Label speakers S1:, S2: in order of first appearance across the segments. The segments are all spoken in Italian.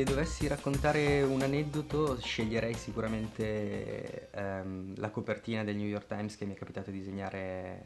S1: Se dovessi raccontare un aneddoto sceglierei sicuramente ehm, la copertina del New York Times che mi è capitato di disegnare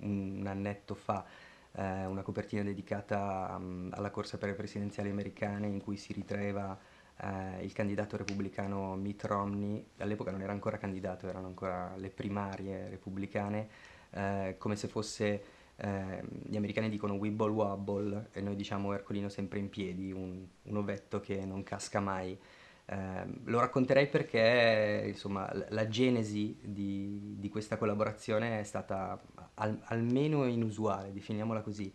S1: un annetto fa, eh, una copertina dedicata um, alla corsa per le presidenziali americane in cui si ritraeva eh, il candidato repubblicano Mitt Romney, all'epoca non era ancora candidato, erano ancora le primarie repubblicane, eh, come se fosse eh, gli americani dicono wibble wobble e noi diciamo Ercolino sempre in piedi, un, un ovetto che non casca mai. Eh, lo racconterei perché insomma, la genesi di, di, questa collaborazione è stata al, almeno inusuale, definiamola così.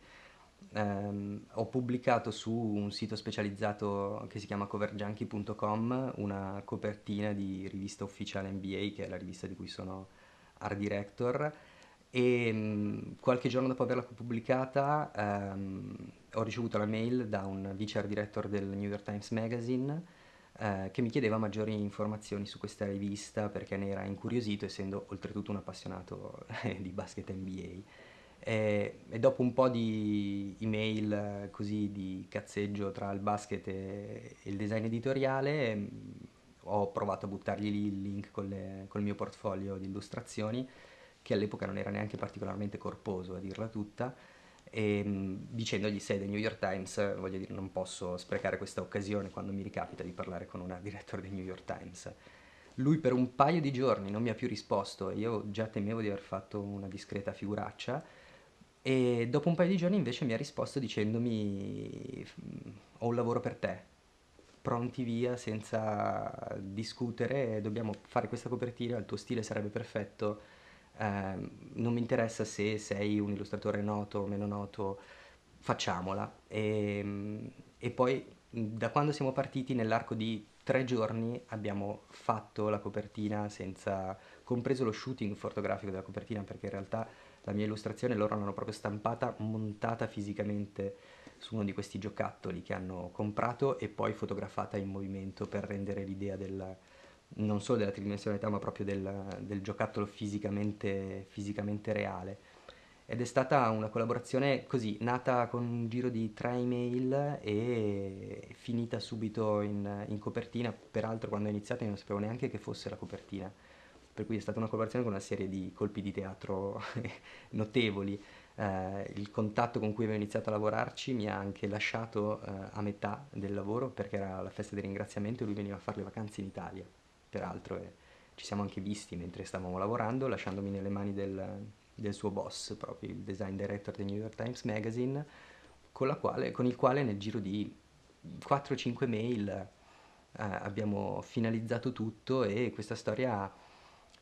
S1: Eh, ho pubblicato su un sito specializzato che si chiama coverjunkie.com una copertina di rivista ufficiale NBA, che è la rivista di cui sono art director, e qualche giorno dopo averla pubblicata ehm, ho ricevuto la mail da un vice art director del New York Times Magazine eh, che mi chiedeva maggiori informazioni su questa rivista perché ne era incuriosito essendo oltretutto un appassionato di basket NBA e, e, dopo un po' di email eh, così di cazzeggio tra il basket e, e il design editoriale ho provato a buttargli lì il link con, le, col mio portfolio di illustrazioni che all'epoca non era neanche particolarmente corposo a dirla tutta, e, ehm, dicendogli sei del New York Times, voglio dire, non posso sprecare questa occasione quando mi ricapita di parlare con una direttore del New York Times. Lui per un paio di giorni non mi ha più risposto, io già temevo di aver fatto una discreta figuraccia, e dopo un paio di giorni invece mi ha risposto dicendomi ho un lavoro per te, pronti via senza discutere, dobbiamo fare questa copertina, il tuo stile sarebbe perfetto, non mi interessa se sei un illustratore noto o meno noto, facciamola. E, ehm, e poi da quando siamo partiti nell'arco di tre giorni abbiamo fatto la copertina senza, compreso lo shooting fotografico della copertina perché in realtà la mia illustrazione loro l'hanno proprio stampata, montata fisicamente su uno di questi giocattoli che hanno comprato e poi fotografata in movimento per rendere l'idea del, non solo della tridimensionalità ma proprio del, del giocattolo fisicamente, fisicamente, reale. Ed è stata una collaborazione così, nata con un giro di tre email e finita subito in, in copertina, peraltro quando ho iniziato io non sapevo neanche che fosse la copertina, per cui è stata una collaborazione con una serie di colpi di teatro notevoli. Eh, il contatto con cui avevo iniziato a lavorarci mi ha anche lasciato eh, a metà del lavoro perché era la festa di ringraziamento e lui veniva a fare le vacanze in Italia peraltro e ci siamo anche visti mentre stavamo lavorando, lasciandomi nelle mani del, del suo boss, proprio il design director del New York Times Magazine, con, quale, con il quale nel giro di 4-5 mail eh, abbiamo finalizzato tutto e questa storia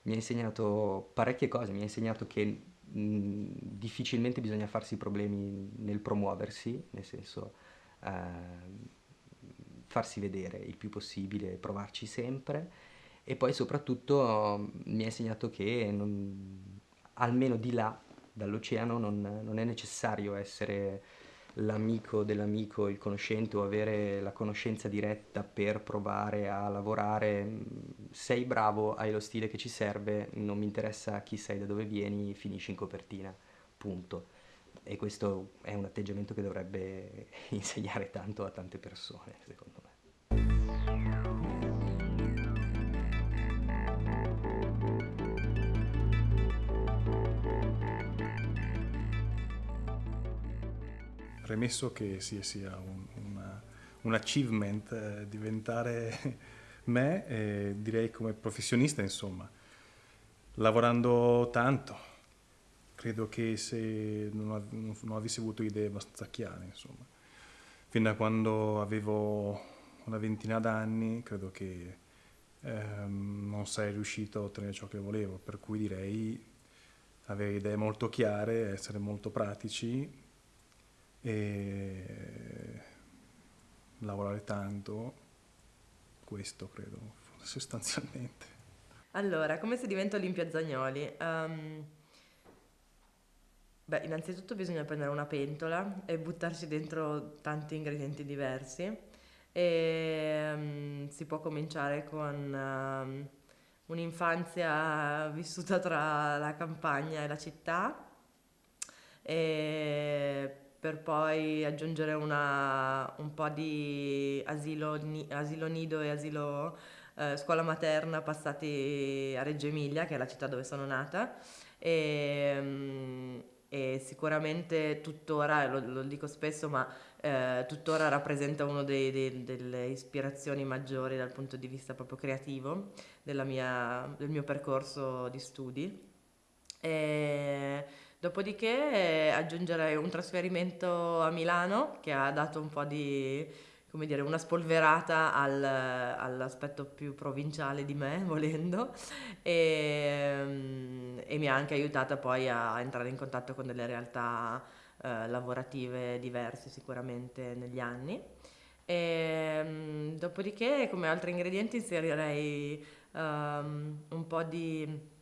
S1: mi ha insegnato parecchie cose, mi ha insegnato che difficilmente bisogna farsi problemi nel promuoversi, nel senso eh, farsi vedere il più possibile, provarci sempre e poi soprattutto mi ha insegnato che non, almeno di là dall'oceano non, non, è necessario essere l'amico dell'amico, il conoscente o avere la conoscenza diretta per provare a lavorare. Sei bravo, hai lo stile che ci serve, non mi interessa chi sei, da dove vieni, finisci in copertina, punto. E questo è un atteggiamento che dovrebbe insegnare tanto a tante persone, secondo me.
S2: Premesso che sia, sia un, una, un, achievement eh, diventare me, eh, direi come professionista, insomma, lavorando tanto. Credo che se non, non avessi avuto idee abbastanza chiare, insomma, fin da quando avevo una ventina d'anni, credo che ehm, non sarei riuscito a ottenere ciò che volevo, per cui direi avere idee molto chiare, essere molto pratici e lavorare tanto, questo credo sostanzialmente.
S3: Allora, come si diventa Olimpia Zagnoli? Um, beh, innanzitutto bisogna prendere una pentola e buttarci dentro tanti ingredienti diversi e um, si può cominciare con um, un'infanzia vissuta tra la campagna e la città e per poi aggiungere una, un po' di asilo, asilo nido e asilo eh, scuola materna passati a Reggio Emilia, che è la città dove sono nata. E, mm, e sicuramente tuttora, lo, lo dico spesso, ma eh, tuttora rappresenta una delle ispirazioni maggiori dal punto di vista proprio creativo mia, del mio percorso di studi. E dopodiché aggiungerei un trasferimento a Milano che ha dato un po' di, come dire, una spolverata al, all'aspetto più provinciale di me, volendo, e, e, mi ha anche aiutata poi a entrare in contatto con delle realtà eh, lavorative diverse sicuramente negli anni. E, dopodiché come altri ingredienti inserirei um, un po' di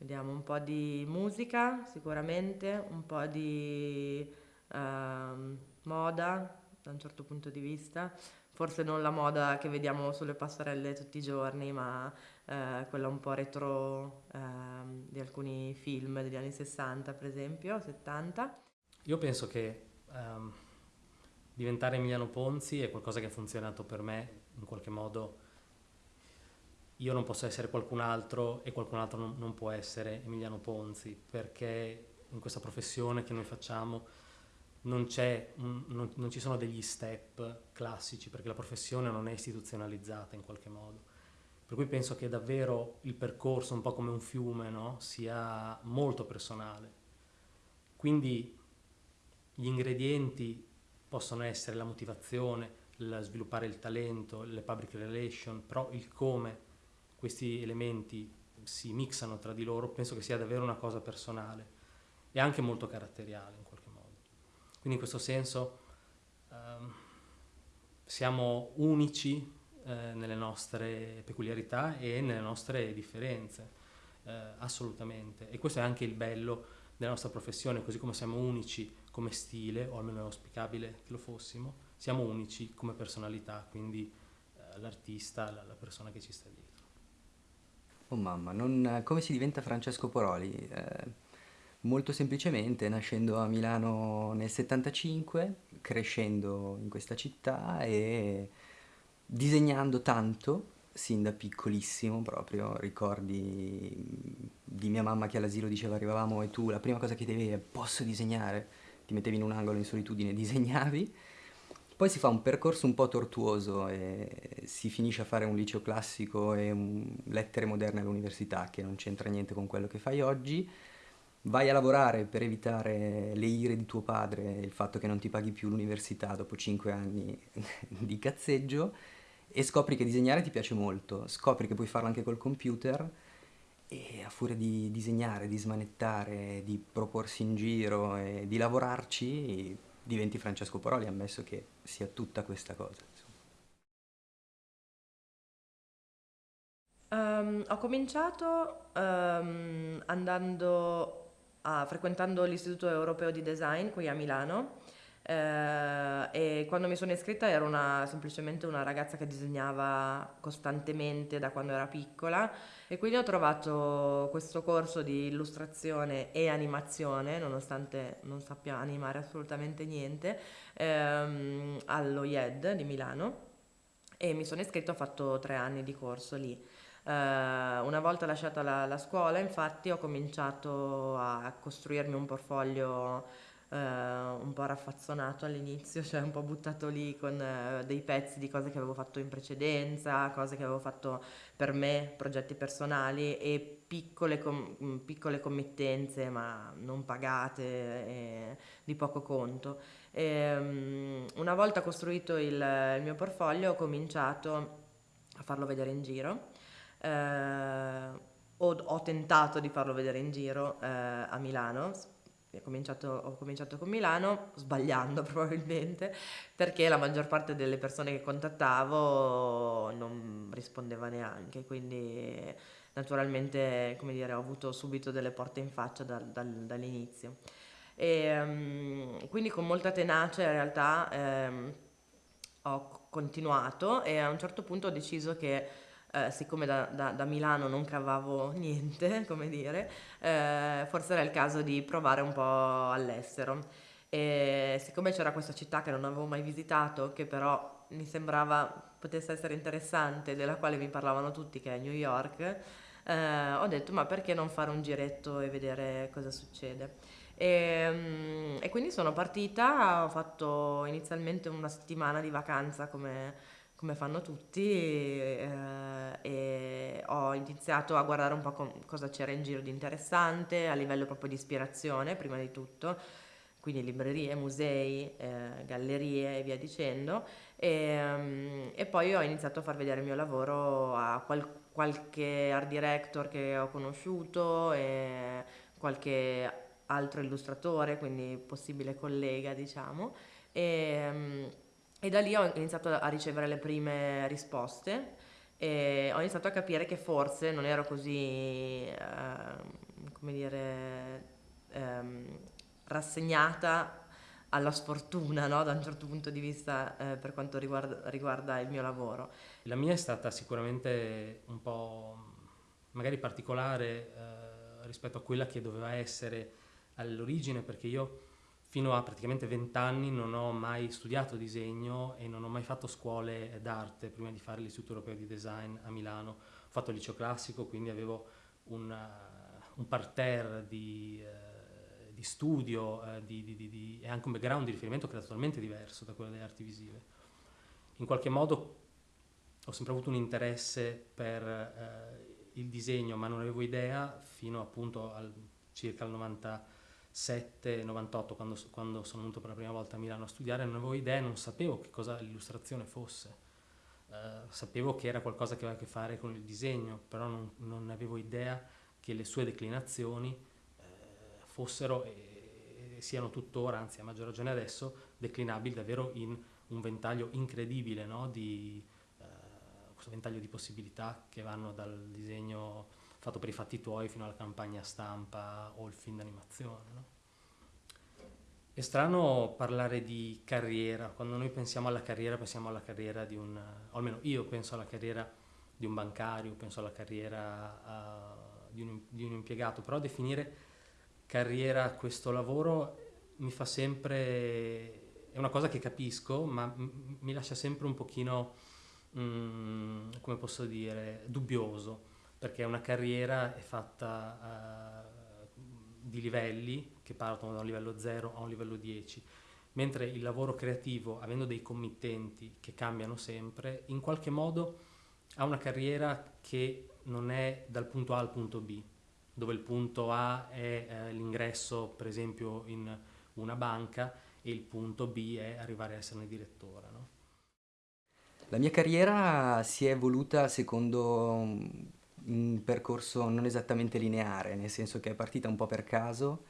S3: vediamo un po' di musica sicuramente, un po' di uh, moda da un certo punto di vista, forse non la moda che vediamo sulle passerelle tutti i giorni, ma uh, quella un po' retro uh, di alcuni film degli anni 60 per esempio, 70.
S4: Io penso che um, diventare Emiliano Ponzi è qualcosa che ha funzionato per me in qualche modo io non posso essere qualcun altro e qualcun altro non, non, può essere Emiliano Ponzi, perché in questa professione che noi facciamo non, un, non, non, ci sono degli step classici, perché la professione non è istituzionalizzata in qualche modo. Per cui penso che davvero il percorso, un po' come un fiume, no? sia molto personale. Quindi gli ingredienti possono essere la motivazione, il sviluppare il talento, le public relation, però il come questi elementi si mixano tra di loro, penso che sia davvero una cosa personale e anche molto caratteriale in qualche modo. Quindi in questo senso ehm, siamo unici eh, nelle nostre peculiarità e nelle nostre differenze, eh, assolutamente. E questo è anche il bello della nostra professione, così come siamo unici come stile, o almeno è auspicabile che lo fossimo, siamo unici come personalità, quindi eh, l'artista, la, la persona che ci sta dietro.
S1: Oh mamma, non- come si diventa Francesco Poroli? Eh, molto semplicemente, nascendo a Milano nel 75, crescendo in questa città e disegnando tanto, sin da piccolissimo proprio, ricordi di mia mamma che all'asilo diceva arrivavamo e tu la prima cosa che devi è posso disegnare, ti mettevi in un angolo in solitudine, disegnavi poi si fa un percorso un po' tortuoso e si finisce a fare un liceo classico e lettere moderne all'università che non c'entra niente con quello che fai oggi. Vai a lavorare per evitare le ire di tuo padre, il fatto che non ti paghi più l'università dopo 5 anni di cazzeggio e scopri che disegnare ti piace molto, scopri che puoi farlo anche col computer e a furia di disegnare, di smanettare, di proporsi in giro e di lavorarci diventi Francesco Poroli, ammesso che sia tutta questa cosa.
S3: Um, ho cominciato um, andando a, frequentando l'Istituto Europeo di Design qui a Milano eh, e quando mi sono iscritta ero una, semplicemente una ragazza che disegnava costantemente da quando era piccola e quindi ho trovato questo corso di illustrazione e animazione, nonostante non sappia animare assolutamente niente, ehm, allo IED di Milano e mi sono iscritta, ho fatto tre anni di corso lì. Uh, una volta lasciata la, la, scuola, infatti, ho cominciato a costruirmi un portfolio eh, un po' raffazzonato all'inizio, cioè un po' buttato lì con eh, dei pezzi di cose che avevo fatto in precedenza, cose che avevo fatto per me, progetti personali e piccole, com- mm, piccole committenze ma non pagate e di poco conto. E, um, una volta costruito il, il, mio portfolio ho cominciato a farlo vedere in giro. Eh, ho, ho, tentato di farlo vedere in giro eh, a Milano, ho cominciato, ho cominciato con Milano, sbagliando probabilmente, perché la maggior parte delle persone che contattavo non rispondeva neanche, quindi naturalmente, come dire, ho avuto subito delle porte in faccia dal, dal, dall'inizio. E, um, quindi con molta tenacia in realtà um, ho continuato e a un certo punto ho deciso che eh, siccome da, da, da, Milano non cavavo niente, come dire, eh, forse era il caso di provare un po' all'estero. E siccome c'era questa città che non avevo mai visitato, che però mi sembrava potesse essere interessante, della quale mi parlavano tutti, che è New York, eh, ho detto ma perché non fare un giretto e vedere cosa succede. E, mm, e quindi sono partita, ho fatto inizialmente una settimana di vacanza come, come fanno tutti eh, e ho iniziato a guardare un po' com- cosa c'era in giro di interessante a livello proprio di ispirazione prima di tutto quindi librerie, musei, eh, gallerie e via dicendo. E, um, e, poi ho iniziato a far vedere il mio lavoro a qual- qualche art director che ho conosciuto e qualche altro illustratore, quindi possibile collega, diciamo. E, um, e da lì ho iniziato a ricevere le prime risposte e ho iniziato a capire che forse non ero così, eh, come dire, ehm, rassegnata alla sfortuna no? da un certo punto di vista eh, per quanto riguarda, riguarda, il mio lavoro.
S4: La mia è stata sicuramente un po' magari particolare eh, rispetto a quella che doveva essere all'origine perché io fino a praticamente vent'anni non ho mai studiato disegno e non ho mai fatto scuole d'arte prima di fare l'Istituto Europeo di Design a Milano. Ho fatto il liceo classico, quindi avevo una, un parterre di... Eh, di studio eh, di, di, e anche un background di riferimento che era totalmente diverso da quello delle arti visive. In qualche modo ho sempre avuto un interesse per eh, il disegno, ma non avevo idea fino appunto al circa al 97-98, quando, quando, sono venuto per la prima volta a Milano a studiare, non avevo idea, non sapevo che cosa l'illustrazione fosse. Uh, sapevo che era qualcosa che aveva a che fare con il disegno, però non, non avevo idea che le sue declinazioni fossero e siano tuttora, anzi a maggior ragione adesso, declinabili davvero in un ventaglio incredibile no? di, eh, questo ventaglio di possibilità che vanno dal disegno fatto per i fatti tuoi fino alla campagna stampa o il film d'animazione. No? È strano parlare di carriera, quando noi pensiamo alla carriera pensiamo alla carriera di un, o almeno io penso alla carriera di un bancario, penso alla carriera uh, di, un, di un impiegato, però definire carriera questo lavoro mi fa sempre, è una cosa che capisco, ma mi lascia sempre un pochino, mm, come posso dire, dubbioso, perché una carriera è fatta uh, di livelli che partono da un livello 0 a un livello 10, mentre il lavoro creativo, avendo dei committenti che cambiano sempre, in qualche modo ha una carriera che non è dal punto A al punto B, dove il punto A è eh, l'ingresso per esempio in una banca e il punto B è arrivare a esserne direttore. No?
S1: La mia carriera si è evoluta secondo un percorso non esattamente lineare, nel senso che è partita un po' per caso.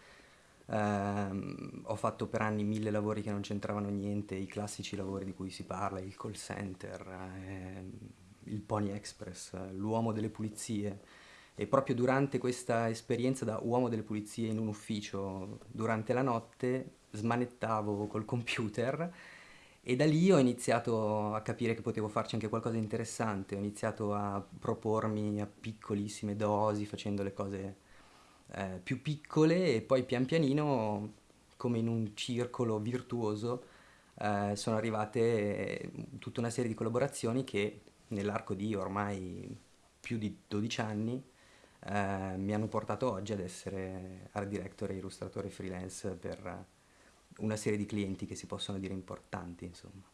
S1: Uh, ho fatto per anni mille lavori che non c'entravano niente, i classici lavori di cui si parla, il call center, eh, il Pony Express, l'uomo delle pulizie e proprio durante questa esperienza da uomo delle pulizie in un ufficio, durante la notte, smanettavo col computer e da lì ho iniziato a capire che potevo farci anche qualcosa di interessante, ho iniziato a propormi a piccolissime dosi, facendo le cose eh, più piccole e poi pian pianino, come in un circolo virtuoso, eh, sono arrivate tutta una serie di collaborazioni che nell'arco di ormai più di 12 anni eh, mi hanno portato oggi ad essere art director e illustratore freelance per una serie di clienti che si possono dire importanti, insomma.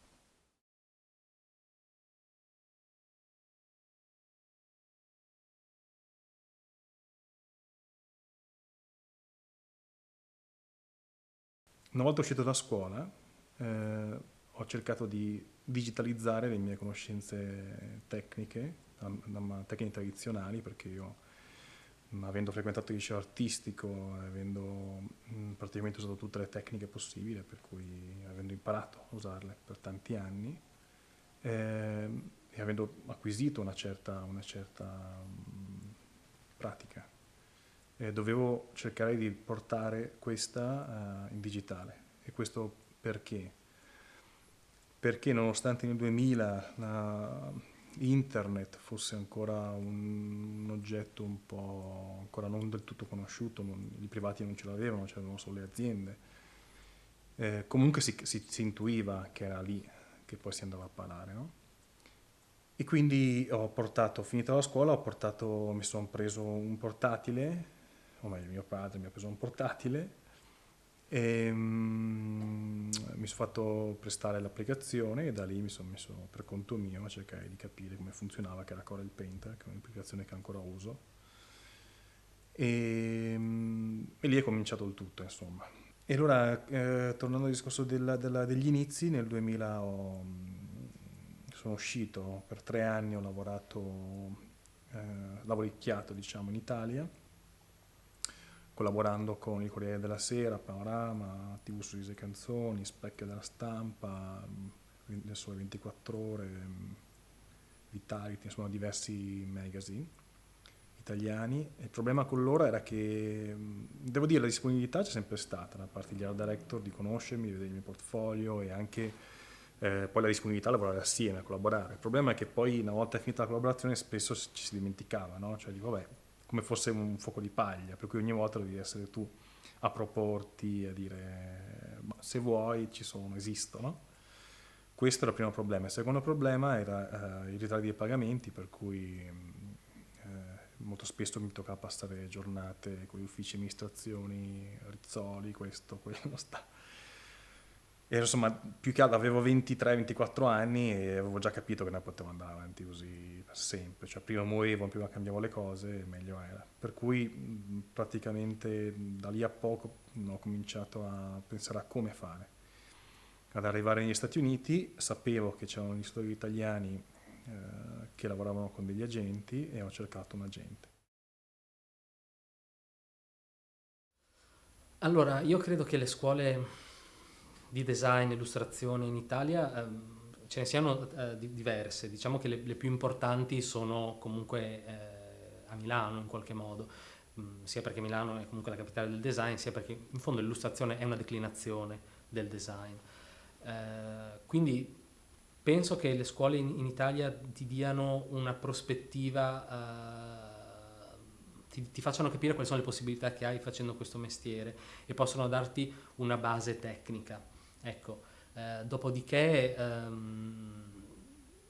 S2: Una volta uscito da scuola eh, ho cercato di digitalizzare le mie conoscenze tecniche, tecniche tradizionali, perché io avendo frequentato il liceo artistico, avendo praticamente usato tutte le tecniche possibili, per cui avendo imparato a usarle per tanti anni eh, e avendo acquisito una certa, una certa mh, pratica, eh, dovevo cercare di portare questa uh, in digitale. E questo perché? Perché nonostante nel 2000 la, internet fosse ancora un, oggetto un po' ancora non del tutto conosciuto, non, i privati non ce l'avevano, c'erano solo le aziende. Eh, comunque si, si, si, intuiva che era lì che poi si andava a parare, no? E quindi ho portato, finita la scuola, portato, mi sono preso un portatile, o meglio mio padre mi ha preso un portatile e um, mi sono fatto prestare l'applicazione e da lì mi sono messo per conto mio a cercare di capire come funzionava, che era Corel Painter, che è un'applicazione che ancora uso. E, um, e, lì è cominciato il tutto, insomma. E allora, eh, tornando al discorso della, della, degli inizi, nel 2000 ho, sono uscito, per tre anni ho lavorato, eh, lavoricchiato diciamo in Italia, collaborando con il Corriere della Sera, Panorama, TV Sorrisi e Canzoni, Specchio della Stampa, Le Sole 24 Ore, Vitality, insomma diversi magazine italiani. Il problema con loro era che, devo dire, la disponibilità c'è sempre stata da parte degli art director di conoscermi, di vedere il mio portfolio e anche eh, poi la disponibilità a lavorare assieme, a collaborare. Il problema è che poi una volta finita la collaborazione spesso ci si dimenticava, no? Cioè dico, vabbè, come fosse un fuoco di paglia, per cui ogni volta devi essere tu a proporti, a dire se vuoi ci sono, esistono. Questo era il primo problema. Il secondo problema era eh, i ritardi dei pagamenti, per cui eh, molto spesso mi toccava passare giornate con gli uffici amministrazioni, Rizzoli, questo, quello, sta e insomma, più che altro avevo 23-24 anni e avevo già capito che non potevo andare avanti così per sempre. Cioè, prima morivo, prima cambiavo le cose, meglio era. Per cui praticamente da lì a poco ho cominciato a pensare a come fare. Ad arrivare negli Stati Uniti sapevo che c'erano gli storie italiani eh, che lavoravano con degli agenti e ho cercato un agente.
S4: Allora, io credo che le scuole di design e illustrazione in Italia ehm, ce ne siano eh, diverse, diciamo che le, le, più importanti sono comunque eh, a Milano in qualche modo, mm, sia perché Milano è comunque la capitale del design, sia perché in fondo l'illustrazione è una declinazione del design. Eh, quindi penso che le scuole in, in, Italia ti diano una prospettiva, eh, ti, ti facciano capire quali sono le possibilità che hai facendo questo mestiere e possono darti una base tecnica. Ecco, eh, dopodiché, ehm,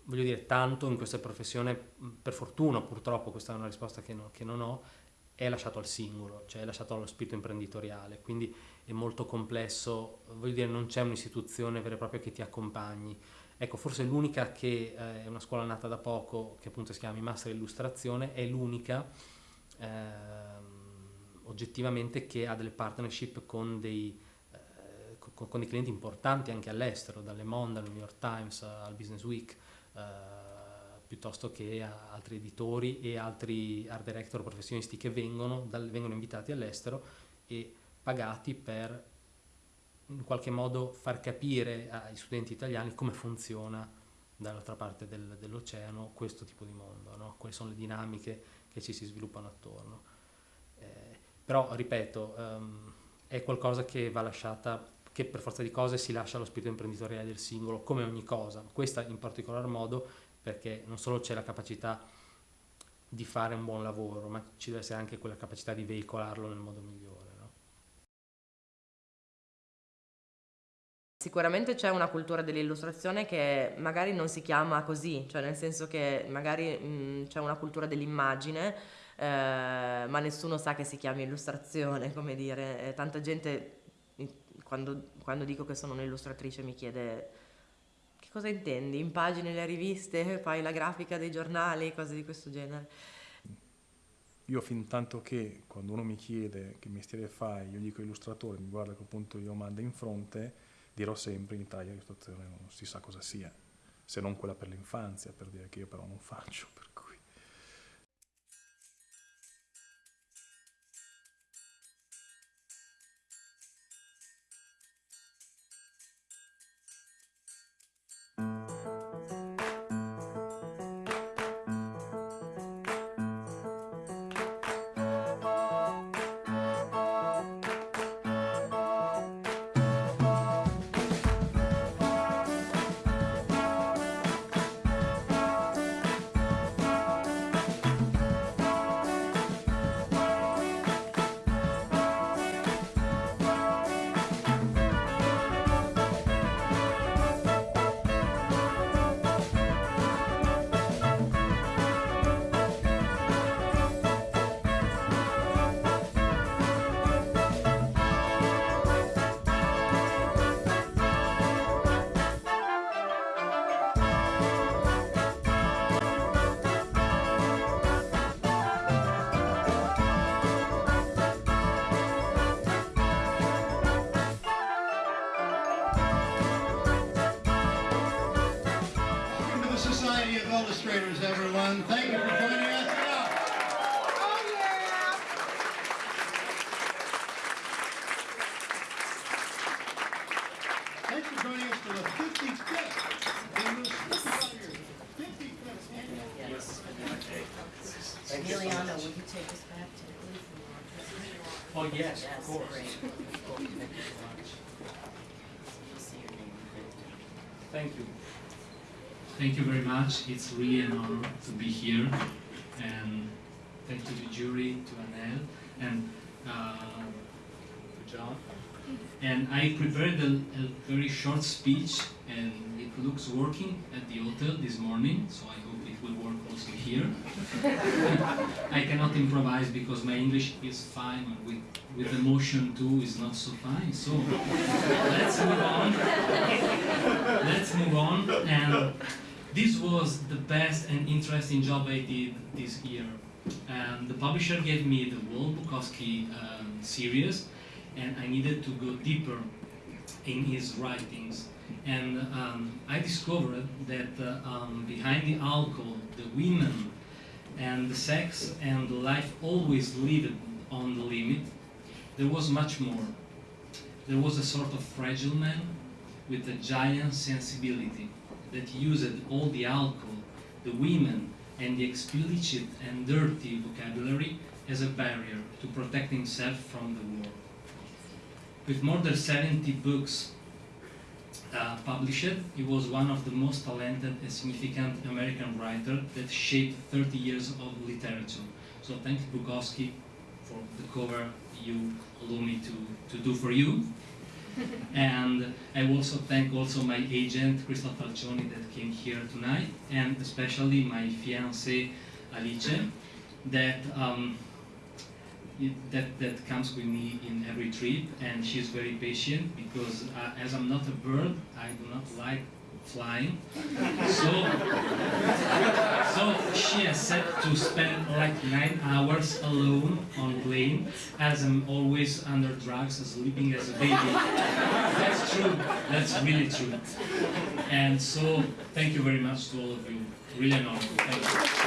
S4: voglio dire, tanto in questa professione, per fortuna purtroppo, questa è una risposta che, no, che non ho, è lasciato al singolo, cioè è lasciato allo spirito imprenditoriale, quindi è molto complesso, voglio dire, non c'è un'istituzione vera e propria che ti accompagni. Ecco, forse l'unica che eh, è una scuola nata da poco, che appunto si chiama Master Illustrazione, è l'unica eh, oggettivamente che ha delle partnership con dei con, con dei clienti importanti anche all'estero, dalle Monde al New York Times al Business Week, eh, piuttosto che a altri editori e altri art director professionisti che vengono, dal, vengono invitati all'estero e pagati per in qualche modo far capire ai studenti italiani come funziona dall'altra parte del, dell'oceano questo tipo di mondo, no? quali sono le dinamiche che ci si sviluppano attorno. Eh, però, ripeto, um, è qualcosa che va lasciata che per forza di cose si lascia lo spirito imprenditoriale del singolo, come ogni cosa. Questa in particolar modo perché non solo c'è la capacità di fare un buon lavoro, ma ci deve essere anche quella capacità di veicolarlo nel modo migliore. No?
S3: Sicuramente c'è una cultura dell'illustrazione che magari non si chiama così, cioè nel senso che magari c'è una cultura dell'immagine, eh, ma nessuno sa che si chiami illustrazione, come dire, tanta gente quando, quando dico che sono un'illustratrice mi chiede che cosa intendi? Impagini le riviste, fai la grafica dei giornali, cose di questo genere.
S2: Io fin tanto che quando uno mi chiede che mestiere fai, io dico illustratore, mi guarda che appunto io mando in fronte, dirò sempre in Italia l'illustrazione non si sa cosa sia, se non quella per l'infanzia, per dire che io però non faccio.
S5: Thanks for joining us for the 55th English 55th annual. Yes.
S6: Emiliano, will you take us back to the
S4: Oh, yes,
S6: Yes,
S4: of course.
S6: great.
S4: Thank you.
S6: See your name.
S4: Thank you.
S7: Thank you very much. It's really an honor to be here. And thank you to the jury, to Anel, and uh, to John. And I prepared a, a very short speech, and it looks working at the hotel this morning, so I hope it will work also here. I cannot improvise because my English is fine, but with, with emotion too is not so fine. So let's move on. let's move on. And this was the best and interesting job I did this year. And the publisher gave me the Walt Bukowski um, series, and I needed to go deeper in his writings. And um, I discovered that uh, um, behind the alcohol, the women, and the sex and the life always lived on the limit, there was much more. There was a sort of fragile man with a giant sensibility that used all the alcohol, the women, and the explicit and dirty vocabulary as a barrier to protect himself from the war. With more than 70 books uh, published, he was one of the most talented and significant American writers that shaped 30 years of literature. So thank you, Bukowski, for the cover you allow me to, to do for you. and I also thank also my agent, Crystal Falcioni, that came here tonight, and especially my fiancée, Alice, that um, it- that that comes with me in every trip, and she's very patient because uh, as I'm not a bird, I do not like flying. So so she has said to spend like nine hours alone on plane, as I'm always under drugs, sleeping as a baby. That's true. That's really true. And so thank you very much to all of you. Really an honor.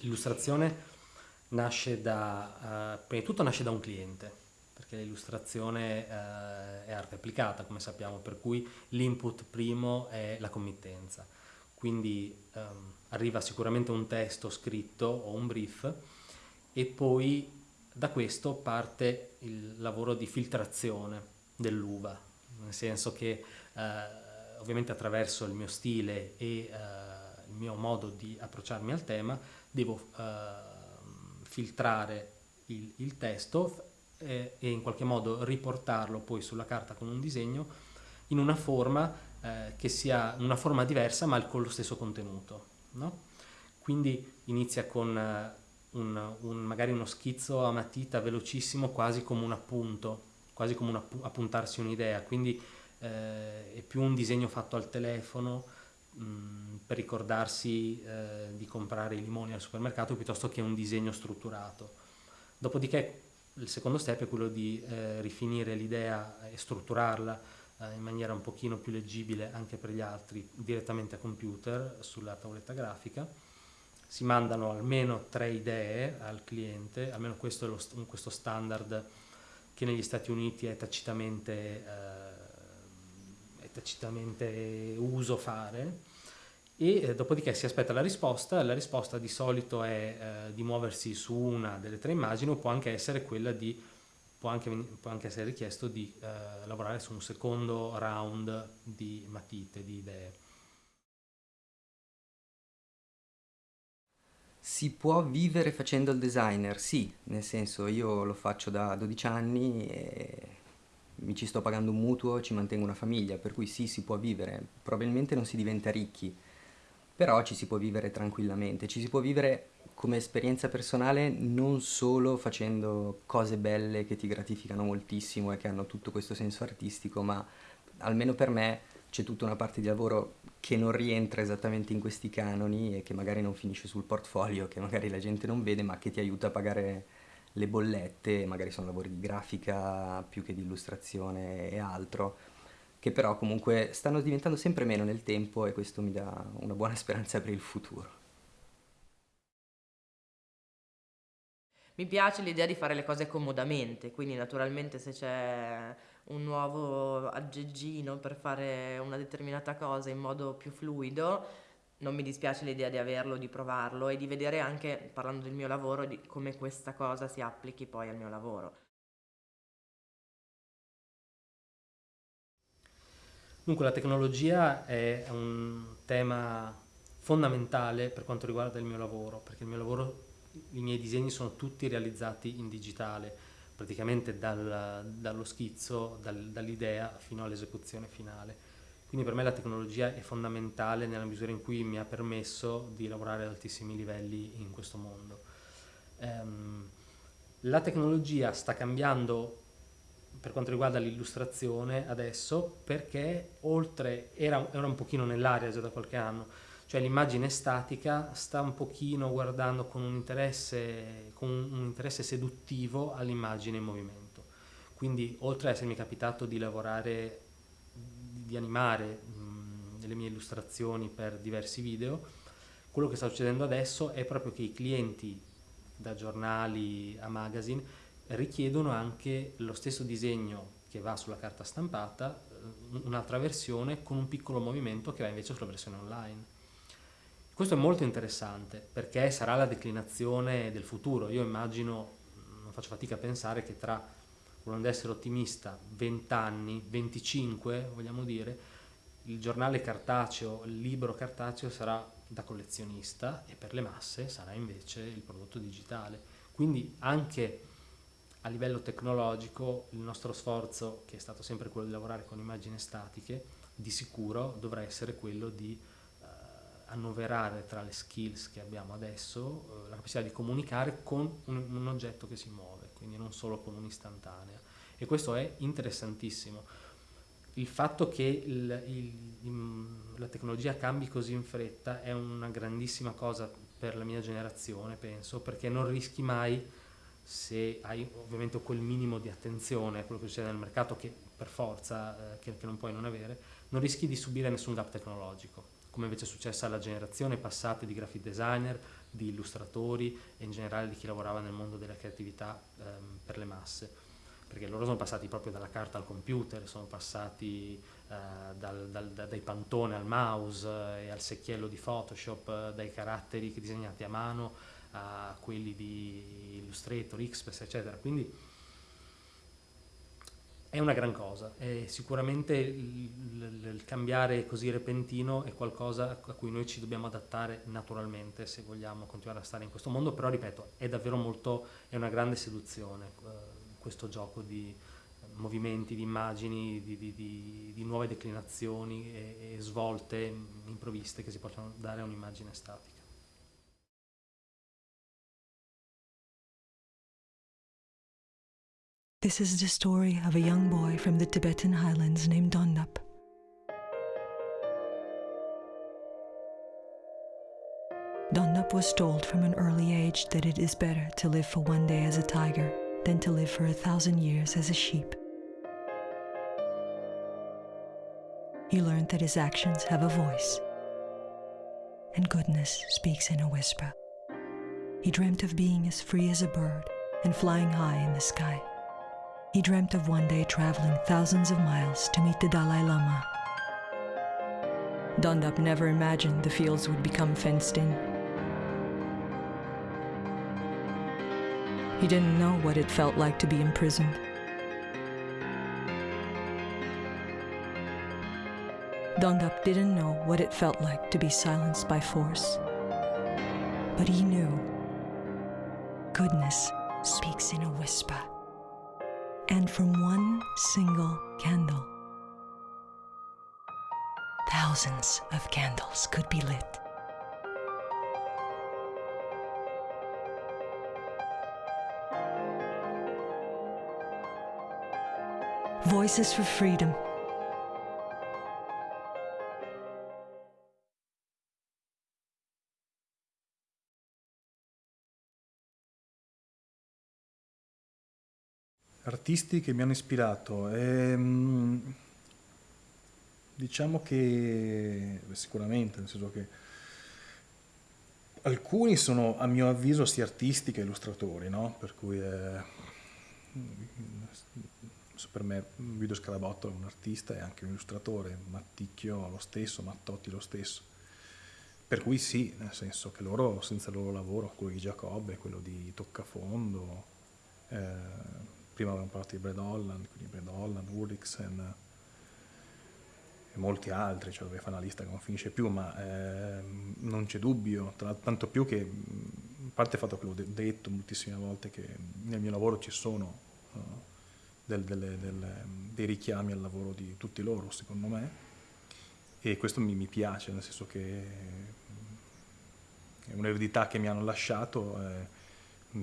S4: L'illustrazione nasce da, eh, prima di tutto nasce da un cliente, perché l'illustrazione eh, è arte applicata, come sappiamo, per cui l'input primo è la committenza. Quindi ehm, arriva sicuramente un testo scritto o un brief e poi da questo parte il lavoro di filtrazione dell'uva, nel senso che eh, ovviamente attraverso il mio stile e eh, il mio modo di approcciarmi al tema devo ehm, filtrare il, il testo f- e, in qualche modo riportarlo poi sulla carta con un disegno in una forma eh, che sia una forma diversa ma con lo stesso contenuto. no? Quindi inizia con eh, un, un- magari uno schizzo a matita velocissimo, quasi come un appunto, quasi come un appu- appuntarsi un'idea, quindi eh, è più un disegno fatto al telefono mh, per ricordarsi eh, di comprare i limoni al supermercato piuttosto che un disegno strutturato. Dopodiché il secondo step è quello di eh, rifinire l'idea e strutturarla eh, in maniera un pochino più leggibile anche per gli altri direttamente a computer sulla tavoletta grafica. Si mandano almeno tre idee al cliente, almeno questo è lo st- questo standard che negli Stati Uniti è tacitamente, eh, tacitamente uso fare e eh, dopodiché si aspetta la risposta, la risposta di solito è eh, di muoversi su una delle tre immagini o può anche essere quella di può anche, può anche essere richiesto di eh, lavorare su un secondo round di matite, di idee.
S1: Si può vivere facendo il designer? Sì, nel senso io lo faccio da 12 anni e mi ci sto pagando un mutuo, ci mantengo una famiglia, per cui sì, si può vivere. Probabilmente non si diventa ricchi, però ci si può vivere tranquillamente. Ci si può vivere come esperienza personale non solo facendo cose belle che ti gratificano moltissimo e che hanno tutto questo senso artistico, ma almeno per me c'è tutta una parte di lavoro che non rientra esattamente in questi canoni e che magari non finisce sul portfolio, che magari la gente non vede, ma che ti aiuta a pagare le bollette, magari sono lavori di grafica più che di illustrazione e altro, che però comunque stanno diventando sempre meno nel tempo e questo mi dà una buona speranza per il futuro.
S3: Mi piace l'idea di fare le cose comodamente, quindi naturalmente se c'è un nuovo aggeggino per fare una determinata cosa in modo più fluido, non mi dispiace l'idea di averlo, di provarlo e di vedere anche, parlando del mio lavoro, di come questa cosa si applichi poi al mio lavoro.
S4: Dunque la tecnologia è un tema fondamentale per quanto riguarda il mio lavoro, perché il mio lavoro, i miei disegni sono tutti realizzati in digitale, praticamente dal, dallo schizzo, dal, dall'idea fino all'esecuzione finale. Quindi per me la tecnologia è fondamentale nella misura in cui mi ha permesso di lavorare ad altissimi livelli in questo mondo. Um, la tecnologia sta cambiando per quanto riguarda l'illustrazione adesso perché oltre, era, era un pochino nell'aria già da qualche anno, cioè l'immagine statica sta un pochino guardando con un interesse, con un interesse seduttivo all'immagine in movimento. Quindi oltre a essermi capitato di lavorare, di animare mh, le mie illustrazioni per diversi video, quello che sta succedendo adesso è proprio che i clienti da giornali a magazine richiedono anche lo stesso disegno che va sulla carta stampata, eh, un'altra versione con un piccolo movimento che va invece sulla versione online. Questo è molto interessante perché sarà la declinazione del futuro. Io immagino, non faccio fatica a pensare che tra, volendo essere ottimista, 20 anni, 25 vogliamo dire, il giornale cartaceo, il libro cartaceo sarà da collezionista e per le masse sarà invece il prodotto digitale. Quindi anche a livello tecnologico il nostro sforzo, che è stato sempre quello di lavorare con immagini statiche, di sicuro dovrà essere quello di eh, annoverare tra le skills che abbiamo adesso eh, la capacità di comunicare con un, un, oggetto che si muove, quindi non solo con un'istantanea. E questo è interessantissimo. Il fatto che il, il, la tecnologia cambi così in fretta è una grandissima cosa per la mia generazione, penso, perché non rischi mai se hai ovviamente quel minimo di attenzione a quello che succede nel mercato che per forza eh, che, che, non puoi non avere, non rischi di subire nessun gap tecnologico, come invece è successo alla generazione passata di graphic designer, di illustratori e in generale di chi lavorava nel mondo della creatività ehm, per le masse, perché loro sono passati proprio dalla carta al computer, sono passati eh, dal, dal, dai pantone al mouse eh, e al secchiello di Photoshop, eh, dai caratteri disegnati a mano a quelli di Illustrator, Xpress, eccetera. Quindi è una gran cosa e sicuramente il, il, cambiare così repentino è qualcosa a cui noi ci dobbiamo adattare naturalmente se vogliamo continuare a stare in questo mondo, però ripeto, è davvero molto, è una grande seduzione eh, questo gioco di movimenti, di immagini, di, di, di, di nuove declinazioni e, e svolte improvviste che si possono dare a un'immagine statica.
S8: This is the story of a young boy from the Tibetan highlands named Dondup. Dondup was told from an early age that it is better to live for one day as a tiger than to live for a thousand years as a sheep. He learned that his actions have a voice, and goodness speaks in a whisper. He dreamt of being as free as a bird and flying high in the sky. He dreamt of one day traveling thousands of miles to meet the Dalai Lama. Dundup never imagined the fields would become fenced in. He didn't know what it felt like to be imprisoned. Dundup didn't know what it felt like to be silenced by force. But he knew goodness speaks in a whisper and from one single candle, thousands of candles could be lit. Voices for Freedom
S2: Artisti che mi hanno ispirato. Ehm, diciamo che sicuramente, nel senso che alcuni sono a mio avviso sia artisti che illustratori, no? Per cui eh, per me Guido Scarabotto è un artista e anche un illustratore, Matticchio lo stesso, Mattotti lo stesso. Per cui sì, nel senso che loro, senza il loro lavoro, quello di Giacobbe, quello di Toccafondo, eh, prima avevamo parlato di Brad Holland, quindi Brad Holland, Ulrichsen e molti altri, cioè dove fa una lista che non finisce più, ma eh, non c'è dubbio, tra, tanto più che, a parte il fatto che l'ho detto moltissime volte, che nel mio lavoro ci sono uh, del, delle, delle, dei richiami al lavoro di tutti loro, secondo me, e questo mi, mi piace, nel senso che è un'eredità che mi hanno lasciato, eh,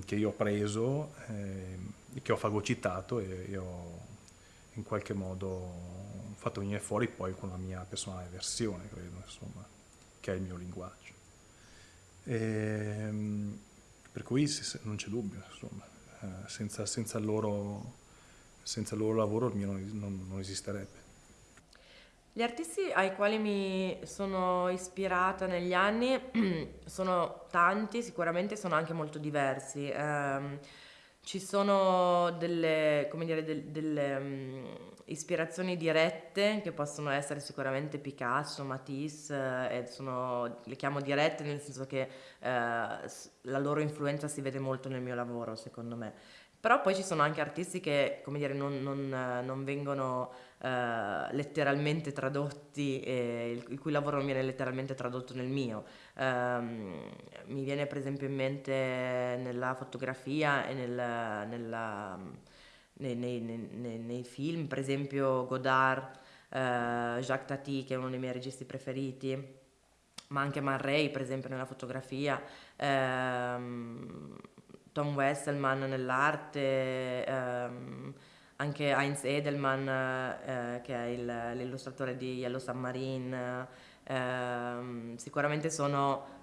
S2: che io ho preso, eh, che ho fagocitato e, e ho in qualche modo fatto venire fuori poi con la mia personale versione, credo, insomma, che è il mio linguaggio. E, ehm, per cui non c'è dubbio, insomma, eh, senza, senza, il loro, senza, il loro, lavoro il mio non, non esisterebbe.
S3: Gli artisti ai quali mi sono ispirata negli anni sono tanti, sicuramente sono anche molto diversi. Um, ci sono delle, dire, del, delle um, ispirazioni dirette che possono essere sicuramente Picasso, Matisse, eh, sono, le chiamo dirette nel senso che eh, la loro influenza si vede molto nel mio lavoro, secondo me. Però poi ci sono anche artisti che, come dire, non, non, non vengono uh, letteralmente tradotti, eh, il, cui lavoro non viene letteralmente tradotto nel mio. Um, mi viene per esempio in mente nella fotografia e nel, nella, nei, nei, nei, nei, film, per esempio Godard, uh, Jacques Tati, che è uno dei miei registi preferiti, ma anche Man Ray, per esempio, nella fotografia. Um, Tom Wesselman nell'arte, ehm, anche Heinz Edelman eh, che è il, l'illustratore di Yellow Submarine, eh, sicuramente sono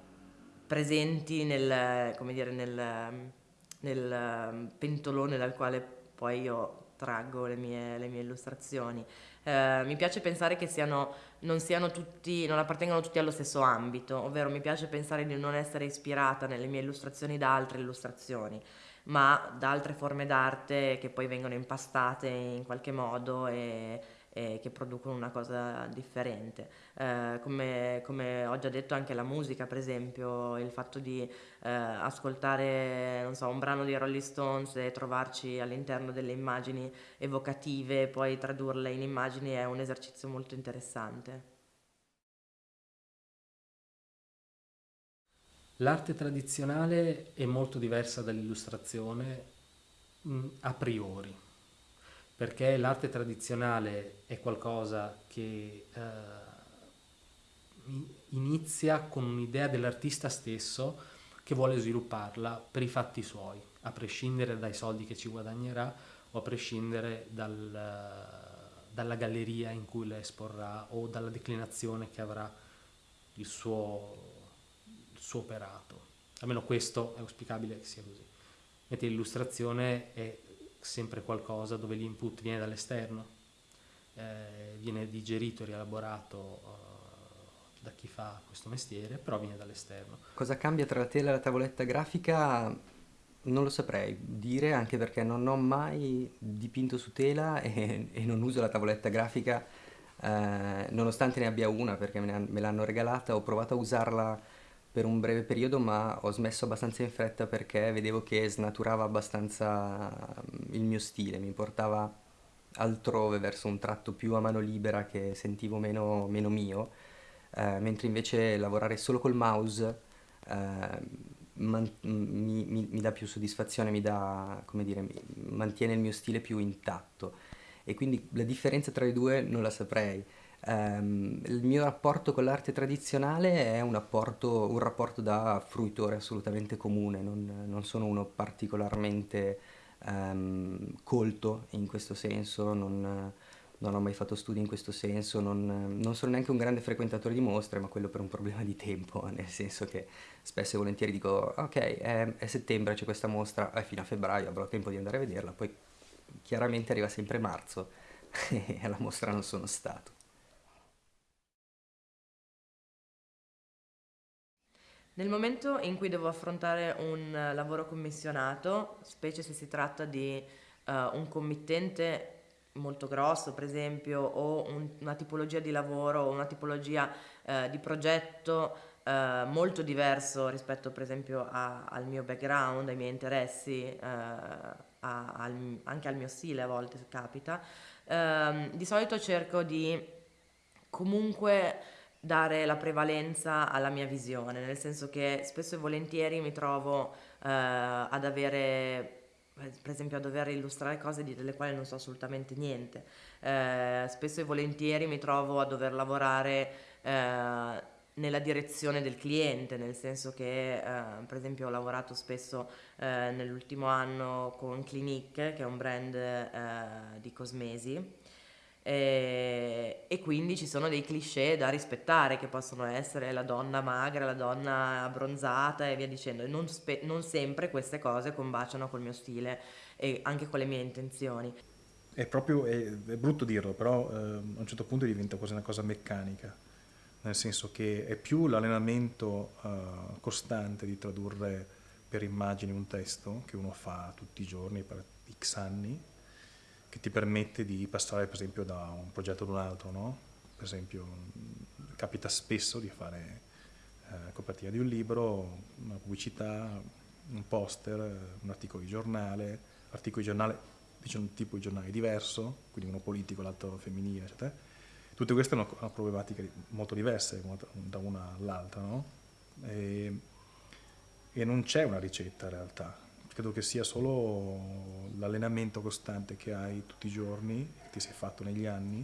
S3: presenti nel, dire, nel, nel, ehm, pentolone dal quale poi io traggo le mie, le mie illustrazioni. Eh, mi piace pensare che siano, non, siano tutti, non appartengano tutti allo stesso ambito, ovvero mi piace pensare di non essere ispirata nelle mie illustrazioni da altre illustrazioni ma da altre forme d'arte che poi vengono impastate in qualche modo e, e che producono una cosa differente. Eh, come, come, ho già detto anche la musica, per esempio, il fatto di eh, ascoltare so, un brano di Rolling Stones e trovarci all'interno delle immagini evocative e poi tradurle in immagini è un esercizio molto interessante.
S4: L'arte tradizionale è molto diversa dall'illustrazione mh, a priori, perché l'arte tradizionale è qualcosa che eh, inizia con un'idea dell'artista stesso che vuole svilupparla per i fatti suoi, a prescindere dai soldi che ci guadagnerà o a prescindere dal, dalla galleria in cui la esporrà o dalla declinazione che avrà il suo suo operato. Almeno questo è auspicabile che sia così. Mentre l'illustrazione è sempre qualcosa dove l'input viene dall'esterno, eh, viene digerito rielaborato eh, da chi fa questo mestiere, però viene dall'esterno.
S1: Cosa cambia tra la tela e la tavoletta grafica? Non lo saprei dire, anche perché non ho mai dipinto su tela e, e non uso la tavoletta grafica, eh, nonostante ne abbia una perché me l'hanno regalata, ho provato a usarla per un breve periodo ma ho smesso abbastanza in fretta perché vedevo che snaturava abbastanza mm, il mio stile, mi portava altrove verso un tratto più a mano libera che sentivo meno, meno mio, eh, mentre invece lavorare solo col mouse eh, man- mi, mi, mi, dà più soddisfazione, mi dà, come dire, mi, mantiene il mio stile più intatto e quindi la differenza tra i due non la saprei. Um, il mio rapporto con l'arte tradizionale è un rapporto, un rapporto da fruitore assolutamente comune, non, non sono uno particolarmente um, colto in questo senso, non, non, ho mai fatto studi in questo senso, non, non, sono neanche un grande frequentatore di mostre, ma quello per un problema di tempo, nel senso che spesso e volentieri dico ok, è, è settembre, c'è questa mostra, è fino a febbraio, avrò tempo di andare a vederla, poi chiaramente arriva sempre marzo e alla mostra non sono stato.
S3: Nel momento in cui devo affrontare un eh, lavoro commissionato, specie se si tratta di eh, un committente molto grosso, per esempio, o un- una tipologia di lavoro o una tipologia eh, di progetto eh, molto diverso rispetto, per esempio, a- al mio background, ai miei interessi, a- al- anche al mio stile a volte capita, ehm, di solito cerco di comunque dare la prevalenza alla mia visione, nel senso che spesso e volentieri mi trovo eh, ad avere, per esempio, a dover illustrare cose delle quali non so assolutamente niente. Eh, spesso e volentieri mi trovo a dover lavorare eh, nella direzione del cliente, nel senso che, eh, per esempio, ho lavorato spesso eh, nell'ultimo anno con Clinique, che è un brand eh, di cosmesi. E, e quindi ci sono dei cliché da rispettare che possono essere la donna magra, la donna abbronzata e via dicendo. Non, spe- non sempre queste cose combaciano col mio stile e anche con le mie intenzioni.
S2: È proprio, è, è brutto dirlo, però eh, a un certo punto diventa quasi una cosa meccanica, nel senso che è più l'allenamento eh, costante di tradurre per immagini un testo che uno fa tutti i giorni per x anni, che ti permette di passare per esempio da un progetto ad un altro, no? Per esempio capita spesso di fare eh, copertina di un libro, una pubblicità, un poster, un articolo di giornale, articolo di giornale, diciamo un tipo di giornale diverso, quindi uno politico, l'altro femminile, eccetera. Tutte queste hanno, problematiche molto diverse da una all'altra, no? E, e non c'è una ricetta in realtà. Credo che sia solo l'allenamento costante che hai tutti i giorni, che ti sei fatto negli anni,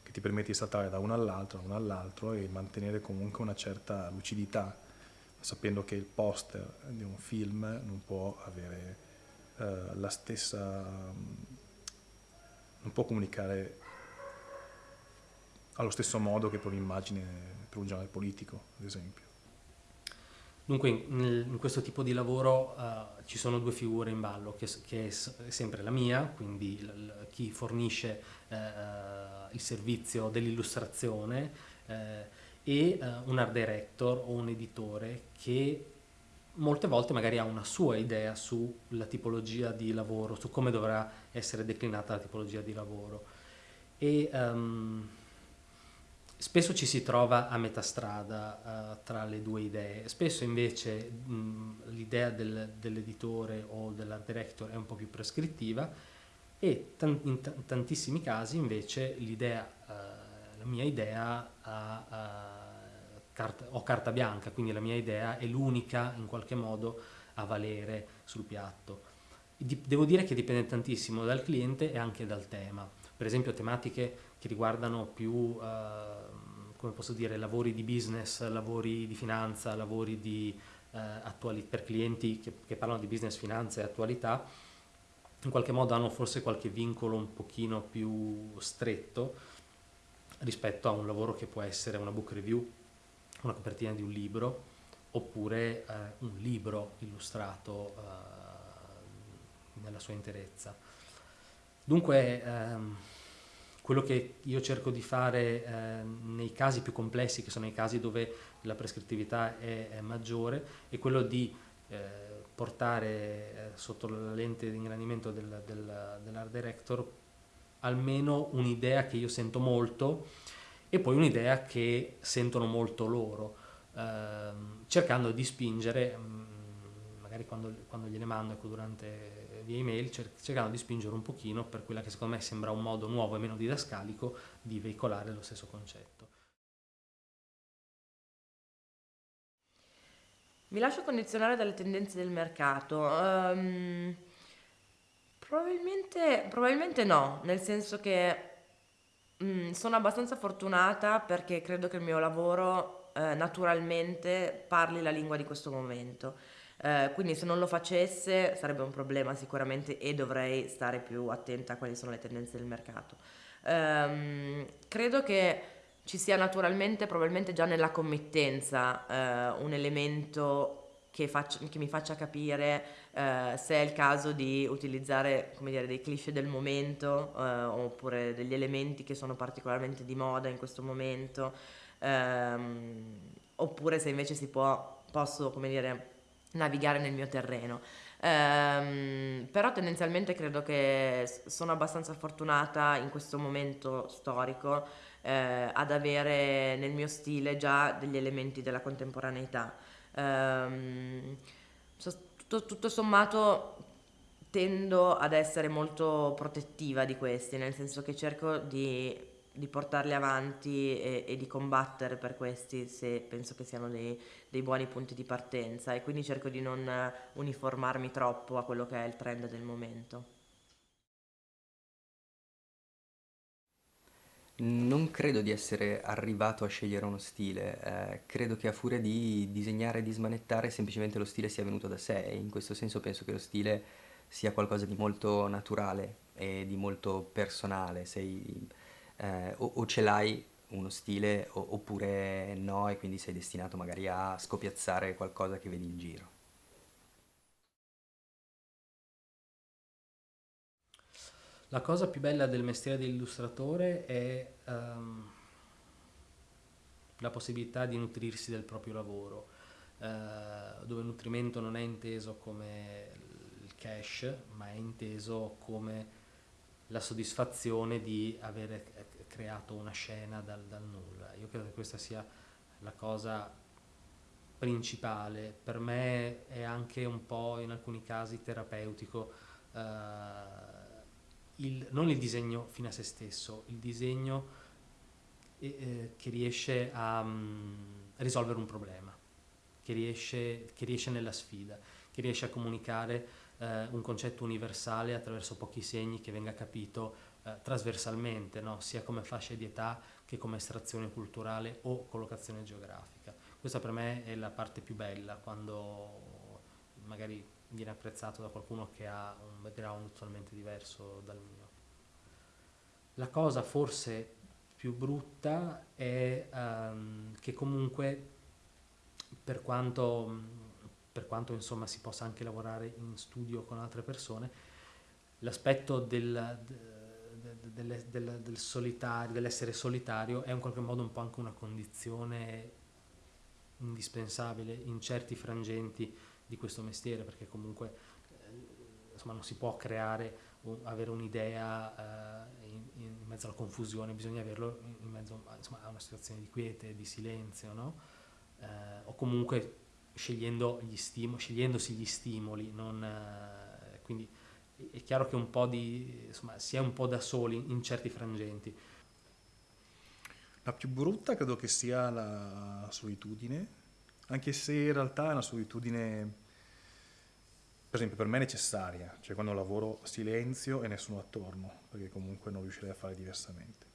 S2: che ti permette di saltare da uno all'altro, da uno all'altro e mantenere comunque una certa lucidità, sapendo che il poster di un film non può avere eh, la stessa... non può comunicare allo stesso modo che per un'immagine, per un giornale politico, ad esempio.
S4: Dunque in, in questo tipo di lavoro eh, ci sono due figure in ballo, che, che è, è sempre la mia, quindi l- l- chi fornisce eh, il servizio dell'illustrazione eh, e un art director o un editore che molte volte magari ha una sua idea sulla tipologia di lavoro, su come dovrà essere declinata la tipologia di lavoro. E, ehm, Spesso ci si trova a metà strada eh, tra le due idee, spesso invece l'idea del- dell'editore o dell'art director è un po' più prescrittiva e in ta- tantissimi casi invece l'idea, eh, la mia idea ha, eh, carta, ho carta bianca, quindi la mia idea è l'unica in qualche modo a valere sul piatto. Devo dire che dipende tantissimo dal cliente e anche dal tema. Per esempio tematiche che riguardano più, eh, come posso dire, lavori di business, lavori di finanza, lavori di, eh, attuali- per clienti che, che parlano di business, finanza e attualità, in qualche modo hanno forse qualche vincolo un pochino più stretto rispetto a un lavoro che può essere una book review, una copertina di un libro, oppure eh, un libro illustrato eh, nella sua interezza. Dunque, ehm, quello che io cerco di fare eh, nei casi più complessi, che sono i casi dove la prescrittività è, è maggiore, è quello di eh, portare eh, sotto la lente di ingrandimento del, del, dell'art director almeno un'idea che io sento molto e poi un'idea che sentono molto loro, ehm, cercando di spingere, mm, magari quando, quando gliele mando ecco, durante via email, cer- cercando di spingere un pochino per quella che secondo me sembra un modo nuovo e meno didascalico di veicolare lo stesso concetto.
S3: Mi lascio condizionare dalle tendenze del mercato. Ehm, probabilmente, probabilmente no, nel senso che mm, sono abbastanza fortunata perché credo che il mio lavoro eh, naturalmente parli la lingua di questo momento. Eh, quindi se non lo facesse sarebbe un problema sicuramente e dovrei stare più attenta a quali sono le tendenze del mercato. Ehm, credo che ci sia naturalmente, probabilmente già nella committenza, eh, un elemento che, faccia- che mi faccia capire eh, se è il caso di utilizzare dire, dei cliché del momento eh, oppure degli elementi che sono particolarmente di moda in questo momento, ehm, oppure se invece si può, posso come dire, navigare nel mio terreno. Ehm, però tendenzialmente credo che sono abbastanza fortunata in questo momento storico eh, ad avere nel mio stile già degli elementi della contemporaneità. So- tutto, tutto sommato tendo ad essere molto protettiva di questi, nel senso che cerco di, di portarli avanti e, e di combattere per questi se penso che siano dei, dei buoni punti di partenza e quindi cerco di non uniformarmi troppo a quello che è il trend del momento.
S1: Non credo di essere arrivato a scegliere uno stile, eh, credo che a furia di disegnare e di smanettare semplicemente lo stile sia venuto da sé e in questo senso penso che lo stile sia qualcosa di molto naturale e di molto personale, sei, eh, o, o ce l'hai uno stile o- oppure no e quindi sei destinato magari a scopiazzare qualcosa che vedi in giro.
S4: La cosa più bella del mestiere dell'illustratore è ehm, la possibilità di nutrirsi del proprio lavoro, eh, dove il nutrimento non è inteso come il cash, ma è inteso come la soddisfazione di avere creato una scena dal, dal nulla. Io credo che questa sia la cosa principale. Per me è anche un po' in alcuni casi terapeutico. eh, il- non il disegno fine a se stesso, il disegno eh, eh, che riesce a mm, risolvere un problema, che riesce, che riesce nella sfida, che riesce a comunicare eh, un concetto universale attraverso pochi segni che venga capito eh, trasversalmente, no? sia come fascia di età che come estrazione culturale o collocazione geografica. Questa per me è la parte più bella quando magari viene apprezzato da qualcuno che ha un background totalmente diverso dal mio. La cosa forse più brutta è ehm, che comunque per quanto, per quanto insomma si possa anche lavorare in studio con altre persone, l'aspetto del, de- de- delle- del- del solitario, dell'essere solitario è in qualche modo un po' anche una condizione indispensabile in certi frangenti di questo mestiere, perché comunque eh, insomma, non si può creare, avere un'idea eh, in, in mezzo alla confusione, bisogna averlo in, mezzo insomma, a una situazione di quiete, di silenzio, no? Eh, o comunque scegliendo gli stimo- scegliendosi gli stimoli, non, eh, quindi è- è chiaro che un po' di, insomma, si è un po' da soli in certi frangenti.
S2: La più brutta credo che sia la solitudine, anche se in realtà è una solitudine, per esempio, per me necessaria, cioè quando lavoro silenzio e nessuno attorno, perché comunque non riuscirei a fare diversamente.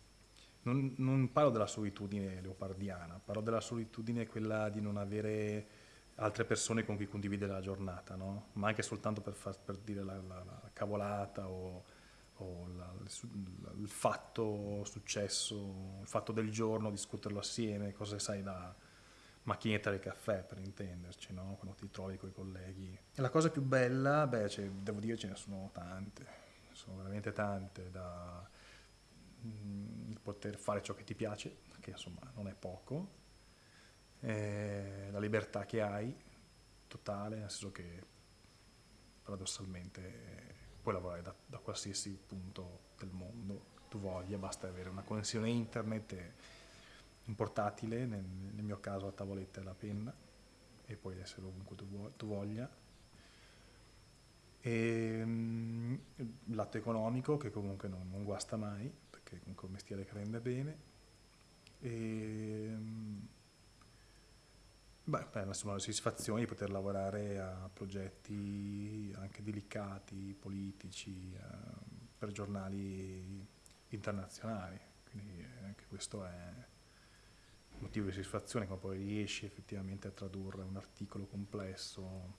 S2: Non, non parlo della solitudine leopardiana, parlo della solitudine quella di non avere altre persone con cui condividere la giornata, no? Ma anche soltanto per, far- per dire la, la- la cavolata o, o la- il, il fatto successo, il fatto del giorno, discuterlo assieme, cose sai da macchinetta del caffè per intenderci, no? Quando ti trovi con i colleghi. E la cosa più bella, beh, cioè, devo dire ce ne sono tante, sono veramente tante da mm, il poter fare ciò che ti piace, che insomma non è poco, eh, la libertà che hai, totale, nel senso che paradossalmente eh, puoi lavorare da, da qualsiasi punto del mondo tu voglia, basta avere una connessione internet e un portatile, nel, nel mio caso la tavoletta e la penna, e puoi essere ovunque tu, vuoi- tu voglia. E, mm, il lato economico che comunque non, non guasta mai, perché comunque è un mestiere che rende bene. E, mm, Beh, beh, la soddisfazione di poter lavorare a progetti anche delicati, politici, eh, per giornali internazionali. Quindi eh, anche questo è motivo di soddisfazione quando poi riesci effettivamente a tradurre un articolo complesso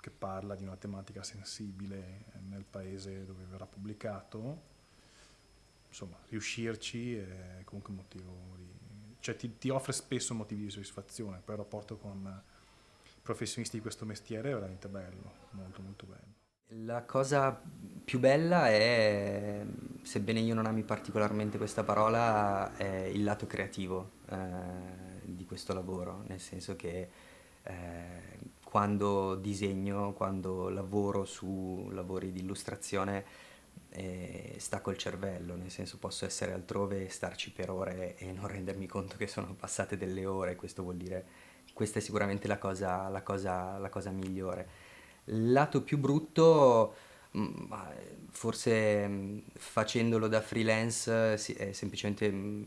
S2: che parla di una tematica sensibile nel paese dove verrà pubblicato. Insomma, riuscirci è comunque un motivo di, cioè ti, ti offre spesso motivi di soddisfazione, poi il rapporto con i professionisti di questo mestiere è veramente bello, molto molto bello.
S1: La cosa più bella è, sebbene io non ami particolarmente questa parola, è il lato creativo eh, di questo lavoro, nel senso che eh, quando disegno, quando lavoro su lavori di illustrazione, eh, stacco il cervello, nel senso posso essere altrove e starci per ore e non rendermi conto che sono passate delle ore, questo vuol dire, questa è sicuramente la cosa, la cosa, la cosa migliore. Lato più brutto, mm, forse mm, facendolo da freelance è semplicemente mm,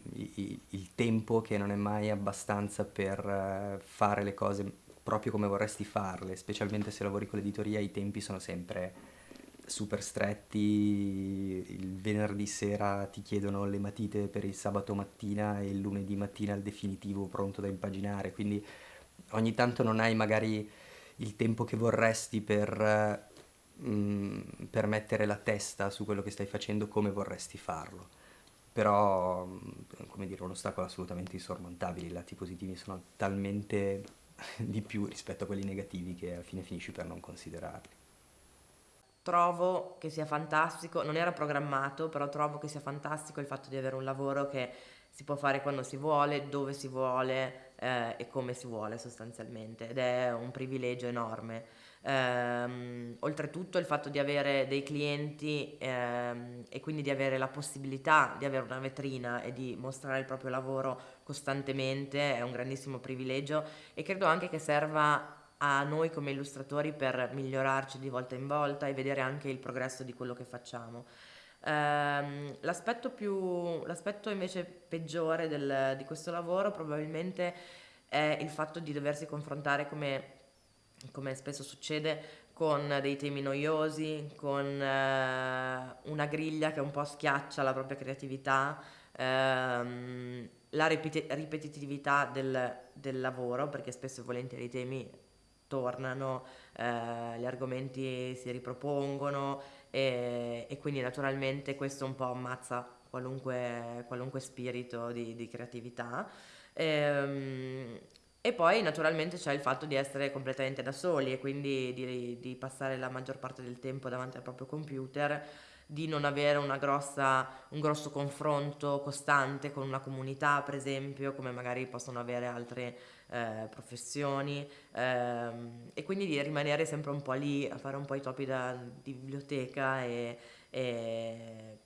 S1: il tempo che non è mai abbastanza per eh, fare le cose proprio come vorresti farle, specialmente se lavori con l'editoria i tempi sono sempre super stretti, il venerdì sera ti chiedono le matite per il sabato mattina e il lunedì mattina il definitivo pronto da impaginare, quindi ogni tanto non hai magari il tempo che vorresti per, mm, per mettere la testa su quello che stai facendo come vorresti farlo. Però, mm, come dire, un ostacolo assolutamente insormontabile, i lati positivi sono talmente di più rispetto a quelli negativi che alla fine finisci per non considerarli.
S3: Trovo che sia fantastico, non era programmato, però trovo che sia fantastico il fatto di avere un lavoro che si può fare quando si vuole, dove si vuole eh, e come si vuole sostanzialmente ed è un privilegio enorme. Ehm, oltretutto il fatto di avere dei clienti ehm, e quindi di avere la possibilità di avere una vetrina e di mostrare il proprio lavoro costantemente è un grandissimo privilegio e credo anche che serva a noi come illustratori per migliorarci di volta in volta e vedere anche il progresso di quello che facciamo. Um, l'aspetto, più, l'aspetto invece peggiore del, di questo lavoro probabilmente è il fatto di doversi confrontare come, come spesso succede con dei temi noiosi, con uh, una griglia che un po' schiaccia la propria creatività, um, la ripeti- ripetitività del, del, lavoro, perché spesso e volentieri i temi tornano, uh, gli argomenti si ripropongono e, e, quindi naturalmente questo un po' ammazza qualunque, qualunque spirito di, di creatività. E, ehm, e, poi naturalmente c'è il fatto di essere completamente da soli e quindi di, di passare la maggior parte del tempo davanti al proprio computer di non avere grossa, un grosso confronto costante con una comunità, per esempio, come magari possono avere altre eh, professioni, ehm, e quindi di rimanere sempre un po' lì a fare un po' i topi da, di biblioteca e, e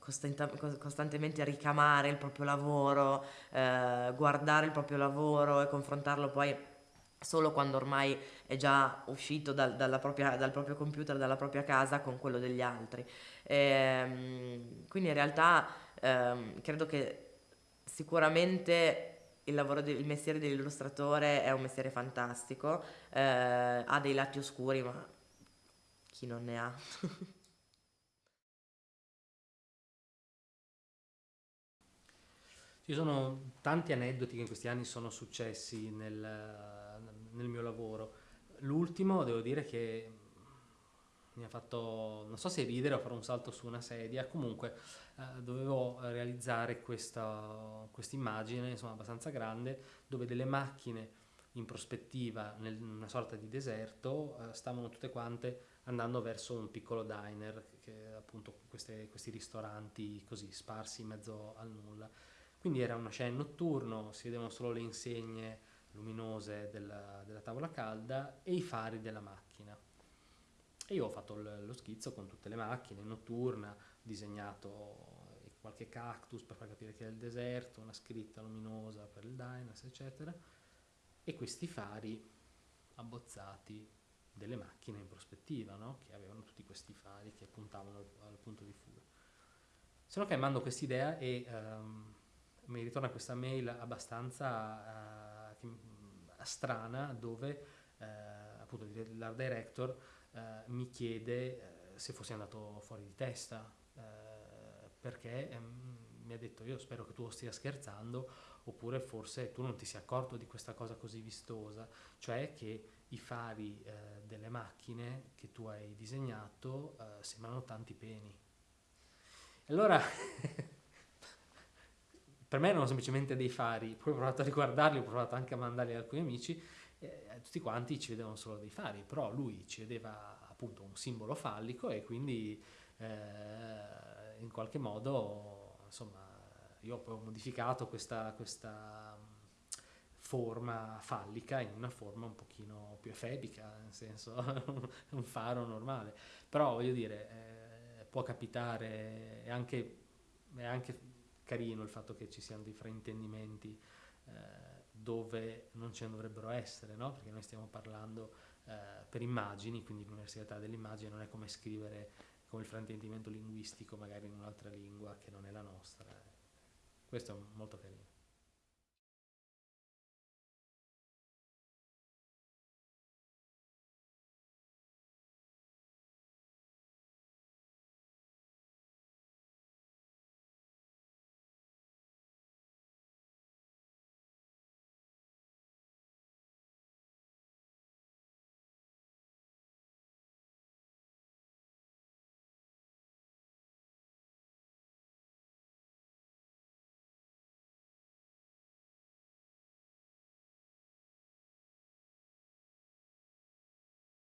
S3: costantemente ricamare il proprio lavoro, eh, guardare il proprio lavoro e confrontarlo poi solo quando ormai è già uscito dal, propria, dal proprio computer, dalla propria casa con quello degli altri. E, ehm, quindi in realtà ehm, credo che sicuramente il, lavoro del, il mestiere dell'illustratore è un mestiere fantastico, eh, ha dei lati oscuri, ma chi non ne ha?
S4: Ci sono tanti aneddoti che in questi anni sono successi nel, nel mio lavoro. L'ultimo, devo dire che mi ha fatto, non so se ridere o fare un salto su una sedia, comunque eh, dovevo realizzare questa immagine, insomma, abbastanza grande, dove delle macchine in prospettiva, in una sorta di deserto, eh, stavano tutte quante andando verso un piccolo diner, che appunto queste, questi ristoranti così sparsi in mezzo al nulla. Quindi era una scena notturno, si vedevano solo le insegne luminose della, della tavola calda e i fari della macchina. E io ho fatto lo schizzo con tutte le macchine, notturna, disegnato qualche cactus per far capire che è il deserto, una scritta luminosa per il Dynas, eccetera, e questi fari abbozzati delle macchine in prospettiva, no? che avevano tutti questi fari che puntavano al, al punto di fuga. Se no che mando quest'idea e um, mi ritorna questa mail abbastanza... Uh, strana dove eh, appunto l'art director eh, mi chiede eh, se fossi andato fuori di testa eh, perché ehm, mi ha detto io spero che tu stia scherzando oppure forse tu non ti sei accorto di questa cosa così vistosa cioè che i fari eh, delle macchine che tu hai disegnato eh, sembrano tanti peni. Allora per me erano semplicemente dei fari, poi ho provato a riguardarli, ho provato anche a mandarli ad alcuni amici eh, tutti quanti ci vedevano solo dei fari, però lui ci vedeva appunto un simbolo fallico e quindi eh, in qualche modo, insomma, io poi ho modificato questa, questa forma fallica in una forma un pochino più efebica, nel senso un faro normale. Però voglio dire, eh, può capitare, è anche, è anche carino il fatto che ci siano dei fraintendimenti eh, dove non ce ne dovrebbero essere, no? perché noi stiamo parlando eh, per immagini, quindi l'università dell'immagine non è come scrivere come il fraintendimento linguistico magari in un'altra lingua che non è la nostra. Questo è molto carino.